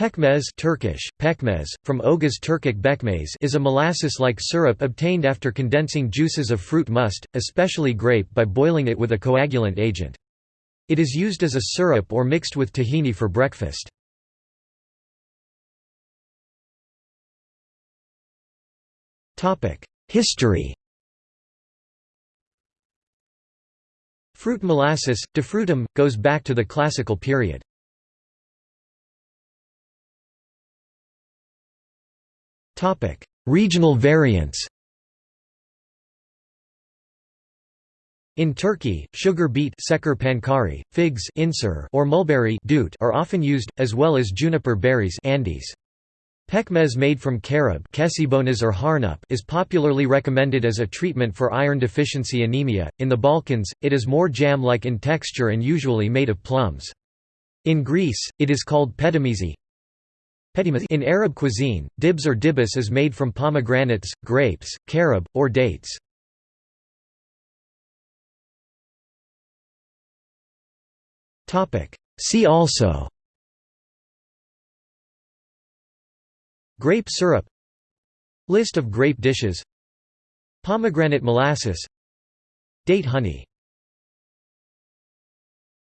Pekmez Turkish, pekmez, from Oghuz Turkic bekmez is a molasses-like syrup obtained after condensing juices of fruit must, especially grape by boiling it with a coagulant agent. It is used as a syrup or mixed with tahini for breakfast. History Fruit molasses, defrutum, goes back to the classical period. Regional variants In Turkey, sugar beet pankari, figs insur or mulberry dut are often used, as well as juniper berries Andes. Pekmez made from carob or harnup is popularly recommended as a treatment for iron deficiency anemia. In the Balkans, it is more jam-like in texture and usually made of plums. In Greece, it is called petimezi, in Arab cuisine, dibs or dibis is made from pomegranates, grapes, carob, or dates. See also Grape syrup List of grape dishes Pomegranate molasses Date honey